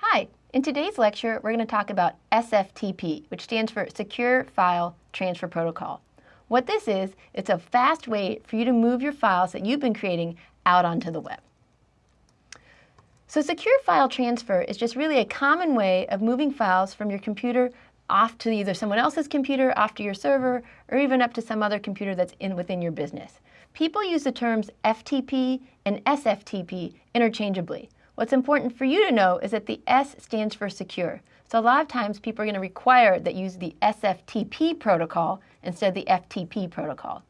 Hi, in today's lecture, we're going to talk about SFTP, which stands for Secure File Transfer Protocol. What this is, it's a fast way for you to move your files that you've been creating out onto the web. So secure file transfer is just really a common way of moving files from your computer off to either someone else's computer, off to your server, or even up to some other computer that's in within your business. People use the terms FTP and SFTP interchangeably. What's important for you to know is that the S stands for secure. So a lot of times people are going to require that use the SFTP protocol instead of the FTP protocol.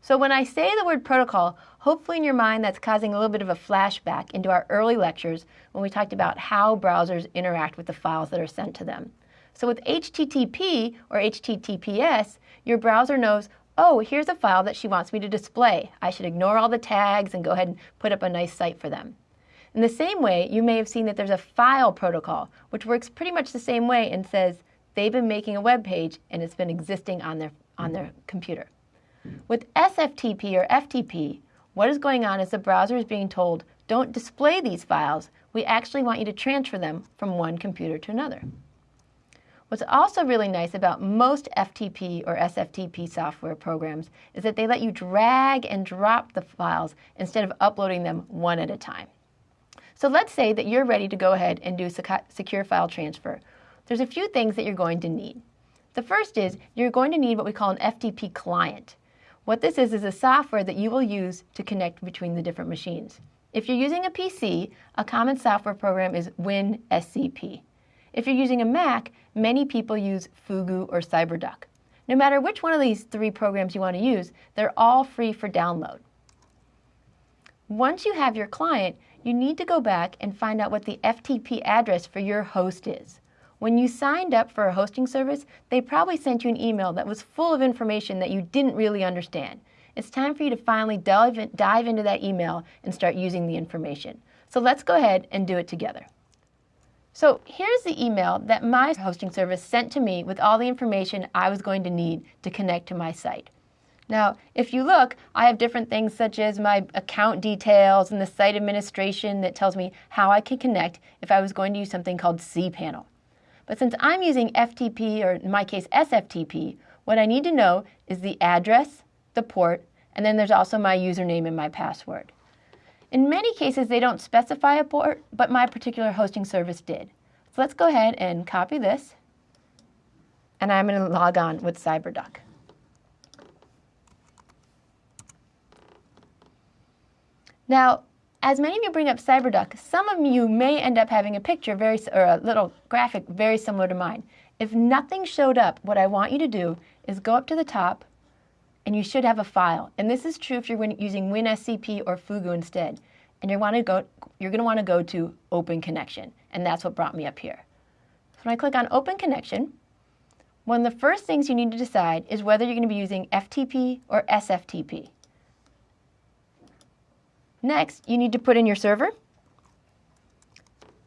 So when I say the word protocol, hopefully in your mind that's causing a little bit of a flashback into our early lectures when we talked about how browsers interact with the files that are sent to them. So with HTTP or HTTPS, your browser knows, oh, here's a file that she wants me to display. I should ignore all the tags and go ahead and put up a nice site for them. In the same way, you may have seen that there's a file protocol, which works pretty much the same way and says they've been making a web page and it's been existing on their, on their computer. With SFTP or FTP, what is going on is the browser is being told, don't display these files. We actually want you to transfer them from one computer to another. What's also really nice about most FTP or SFTP software programs is that they let you drag and drop the files instead of uploading them one at a time. So let's say that you're ready to go ahead and do secure file transfer. There's a few things that you're going to need. The first is you're going to need what we call an FTP client. What this is is a software that you will use to connect between the different machines. If you're using a PC, a common software program is WinSCP. If you're using a Mac, many people use Fugu or CyberDuck. No matter which one of these three programs you want to use, they're all free for download. Once you have your client, you need to go back and find out what the FTP address for your host is. When you signed up for a hosting service, they probably sent you an email that was full of information that you didn't really understand. It's time for you to finally dive, in, dive into that email and start using the information. So let's go ahead and do it together. So here's the email that my hosting service sent to me with all the information I was going to need to connect to my site. Now, if you look, I have different things such as my account details and the site administration that tells me how I can connect if I was going to use something called cPanel. But since I'm using FTP, or in my case SFTP, what I need to know is the address, the port, and then there's also my username and my password. In many cases, they don't specify a port, but my particular hosting service did. So let's go ahead and copy this, and I'm going to log on with CyberDuck. Now, as many of you bring up CyberDuck, some of you may end up having a picture very, or a little graphic very similar to mine. If nothing showed up, what I want you to do is go up to the top and you should have a file. And this is true if you're using WinSCP or Fugu instead. And you want to go, you're going to want to go to Open Connection. And that's what brought me up here. So when I click on Open Connection, one of the first things you need to decide is whether you're going to be using FTP or SFTP. Next, you need to put in your server,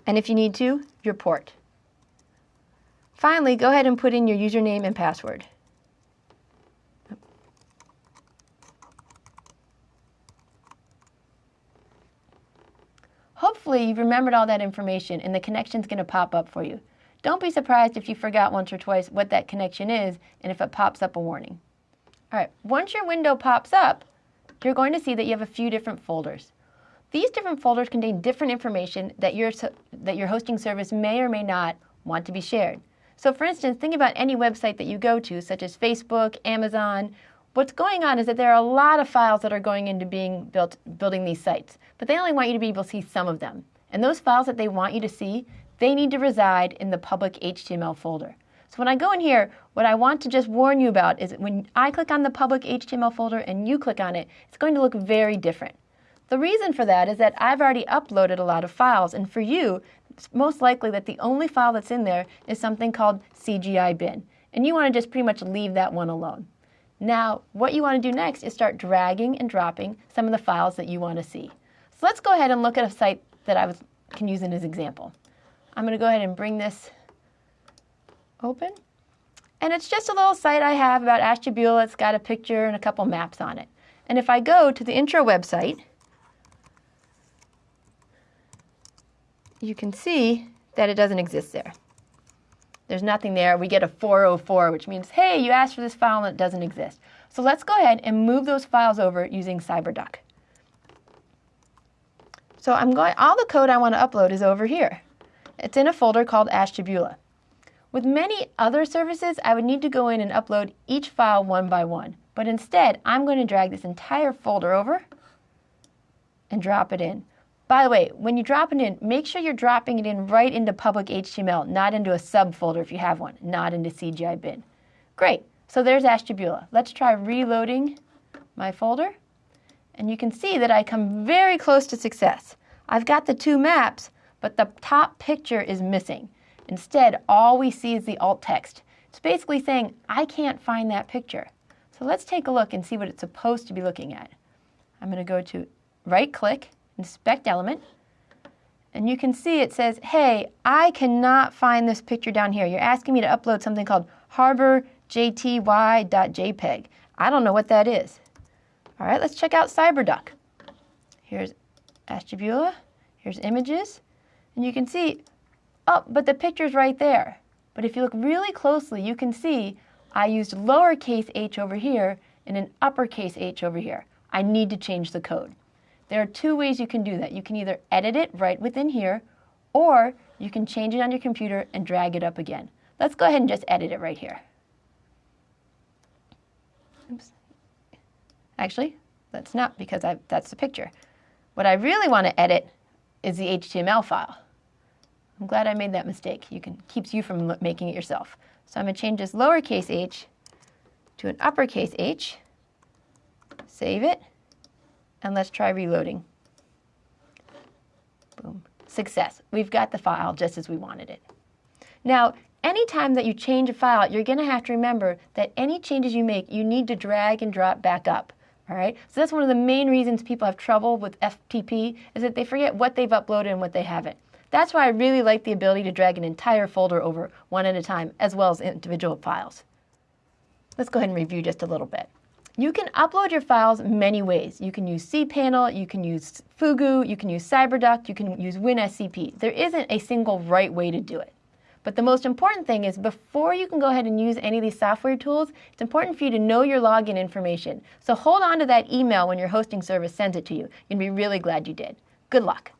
and if you need to, your port. Finally, go ahead and put in your username and password. Hopefully you've remembered all that information and the connection's going to pop up for you. Don't be surprised if you forgot once or twice what that connection is and if it pops up a warning. All right, once your window pops up, you're going to see that you have a few different folders. These different folders contain different information that your, that your hosting service may or may not want to be shared. So for instance, think about any website that you go to, such as Facebook, Amazon. What's going on is that there are a lot of files that are going into being built, building these sites, but they only want you to be able to see some of them. And those files that they want you to see, they need to reside in the public HTML folder. So when I go in here, what I want to just warn you about is when I click on the public HTML folder and you click on it, it's going to look very different. The reason for that is that I've already uploaded a lot of files, and for you, it's most likely that the only file that's in there is something called CGI bin, and you want to just pretty much leave that one alone. Now, what you want to do next is start dragging and dropping some of the files that you want to see. So let's go ahead and look at a site that I was, can use in as example. I'm going to go ahead and bring this open. And it's just a little site I have about Ashtabula. It's got a picture and a couple maps on it. And if I go to the intro website, you can see that it doesn't exist there. There's nothing there. We get a 404, which means, hey, you asked for this file and it doesn't exist. So let's go ahead and move those files over using CyberDuck. So I'm going, all the code I want to upload is over here. It's in a folder called Ashtabula. With many other services, I would need to go in and upload each file one by one. But instead, I'm going to drag this entire folder over and drop it in. By the way, when you drop it in, make sure you're dropping it in right into public HTML, not into a subfolder if you have one, not into CGI bin. Great, so there's Ashtabula. Let's try reloading my folder. And you can see that I come very close to success. I've got the two maps, but the top picture is missing. Instead, all we see is the alt text. It's basically saying, I can't find that picture. So let's take a look and see what it's supposed to be looking at. I'm going to go to right click, inspect element, and you can see it says, hey, I cannot find this picture down here. You're asking me to upload something called harborjty.jpg. I don't know what that is. All right, let's check out CyberDuck. Here's Ashtabula, here's images, and you can see, oh, but the picture's right there. But if you look really closely, you can see I used lowercase h over here and an uppercase h over here. I need to change the code. There are two ways you can do that. You can either edit it right within here, or you can change it on your computer and drag it up again. Let's go ahead and just edit it right here. Oops. Actually, that's not because I, that's the picture. What I really want to edit is the HTML file. I'm glad I made that mistake. You can keeps you from making it yourself. So I'm going to change this lowercase h to an uppercase h, save it, and let's try reloading. Boom. Success. We've got the file just as we wanted it. Now, anytime that you change a file, you're going to have to remember that any changes you make, you need to drag and drop back up. All right? So that's one of the main reasons people have trouble with FTP is that they forget what they've uploaded and what they haven't. That's why I really like the ability to drag an entire folder over one at a time, as well as individual files. Let's go ahead and review just a little bit. You can upload your files many ways. You can use cPanel, you can use Fugu, you can use CyberDuck, you can use WinSCP. There isn't a single right way to do it. But the most important thing is before you can go ahead and use any of these software tools, it's important for you to know your login information. So hold on to that email when your hosting service sends it to you. You'll be really glad you did. Good luck.